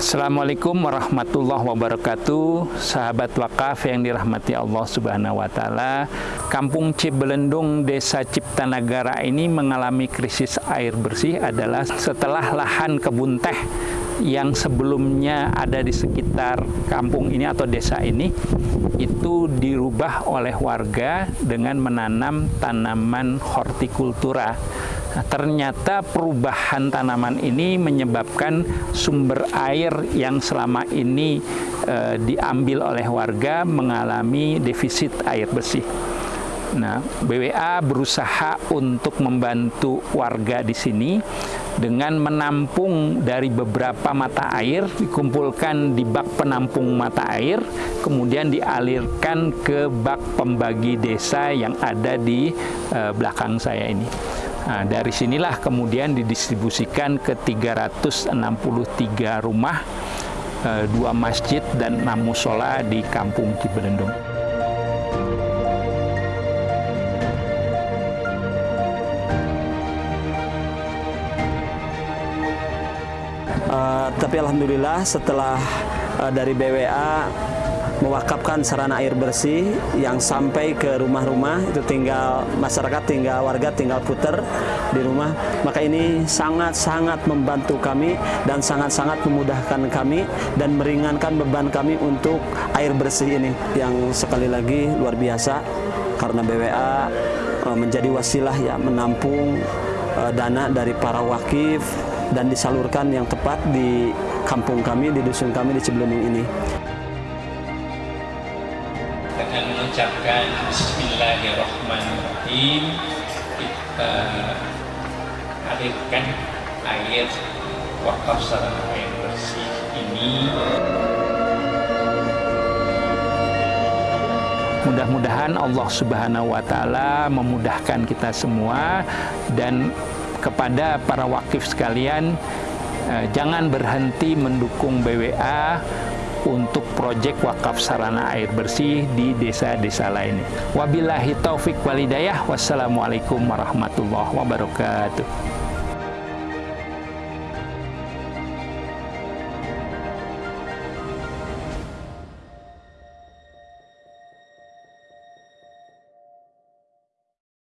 Assalamualaikum warahmatullahi wabarakatuh. Sahabat wakaf yang dirahmati Allah subhanahu wa ta'ala Kampung Cibelendung Desa Ciptanagara ini mengalami krisis air bersih adalah setelah lahan kebun teh yang sebelumnya ada di sekitar kampung ini atau desa ini itu dirubah oleh warga dengan menanam tanaman hortikultura Nah, ternyata perubahan tanaman ini menyebabkan sumber air yang selama ini e, diambil oleh warga mengalami defisit air bersih. Nah, BWA berusaha untuk membantu warga di sini dengan menampung dari beberapa mata air, dikumpulkan di bak penampung mata air, kemudian dialirkan ke bak pembagi desa yang ada di e, belakang saya ini. Nah, dari sinilah kemudian didistribusikan ke 363 rumah, eh, dua masjid dan enam musola di Kampung Cibelendung. Tapi alhamdulillah setelah uh, dari BWA mewakafkan sarana air bersih yang sampai ke rumah-rumah itu tinggal masyarakat tinggal warga tinggal putar di rumah maka ini sangat-sangat membantu kami dan sangat-sangat memudahkan kami dan meringankan beban kami untuk air bersih ini yang sekali lagi luar biasa karena BWA eh, menjadi wasilah ya menampung eh, dana dari para wakif dan disalurkan yang tepat di kampung kami, di dusun kami di Cibelundung ini. Dengan mengucapkan Bismillahirrahmanirrahim kita alirkan air wakaf sarana air bersih ini. Mudah-mudahan Allah Subhanahu wa taala memudahkan kita semua dan kepada para wakif sekalian eh, jangan berhenti mendukung BWA untuk proyek wakaf sarana air bersih di desa-desa lainnya. Wabillahi taufik walidayah. Wassalamualaikum warahmatullahi wabarakatuh.